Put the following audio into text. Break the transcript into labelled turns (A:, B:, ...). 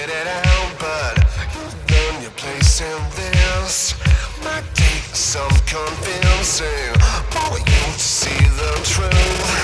A: Get it out, but you've done your place in this. Might take some convincing for you to see the truth.